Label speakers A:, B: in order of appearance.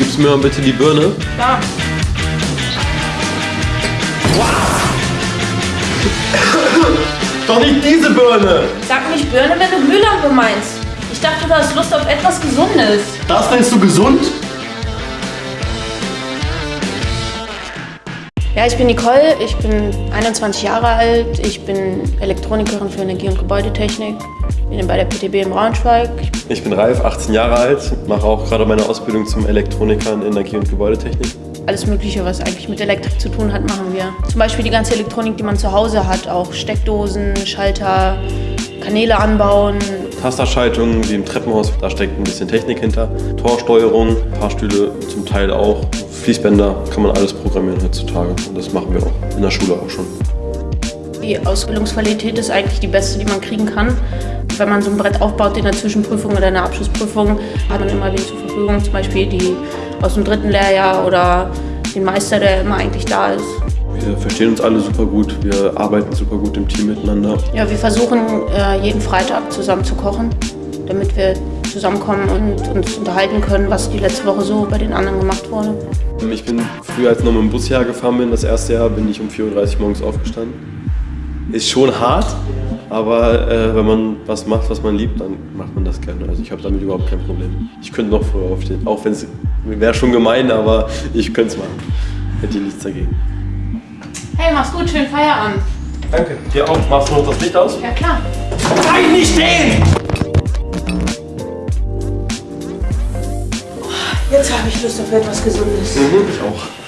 A: Gibst du mir mal bitte die Birne?
B: Klar.
A: Doch nicht diese Birne!
B: Sag nicht Birne, wenn du Glühlampe meinst. Ich dachte, du hast Lust auf etwas Gesundes.
A: Das nennst du gesund?
B: Ja, ich bin Nicole, ich bin 21 Jahre alt, ich bin Elektronikerin für Energie- und Gebäudetechnik, bin bei der PTB in Braunschweig.
A: Ich bin Ralf, 18 Jahre alt, mache auch gerade meine Ausbildung zum Elektroniker in Energie- und Gebäudetechnik.
B: Alles Mögliche, was eigentlich mit Elektrik zu tun hat, machen wir. Zum Beispiel die ganze Elektronik, die man zu Hause hat, auch Steckdosen, Schalter, Kanäle anbauen.
A: Tasterschaltungen wie im Treppenhaus, da steckt ein bisschen Technik hinter. Torsteuerung, Fahrstühle zum Teil auch. Fließbänder kann man alles programmieren heutzutage und das machen wir auch in der Schule auch schon.
B: Die Ausbildungsqualität ist eigentlich die beste, die man kriegen kann. Wenn man so ein Brett aufbaut in der Zwischenprüfung oder in der Abschlussprüfung, hat man immer wen zur Verfügung, zum Beispiel die aus dem dritten Lehrjahr oder den Meister, der immer eigentlich da ist.
A: Wir verstehen uns alle super gut, wir arbeiten super gut im Team miteinander.
B: Ja, wir versuchen äh, jeden Freitag zusammen zu kochen, damit wir zusammenkommen und uns unterhalten können, was die letzte Woche so bei den anderen gemacht wurde.
A: Ich bin früher, als ich noch mit dem Bus hergefahren bin, das erste Jahr, bin ich um 4.30 Uhr morgens aufgestanden. Ist schon hart, aber äh, wenn man was macht, was man liebt, dann macht man das gerne. Also ich habe damit überhaupt kein Problem. Ich könnte noch früher aufstehen, auch wenn es wäre schon gemein, aber ich könnte es machen. Hätte ich nichts dagegen.
B: Hey, mach's gut, schönen Feierabend.
A: Danke. Dir auch. Machst du noch das Licht aus?
B: Ja, klar.
C: Bleib nicht stehen!
B: Jetzt habe ich Lust auf etwas Gesundes.
A: Mhm, ich auch.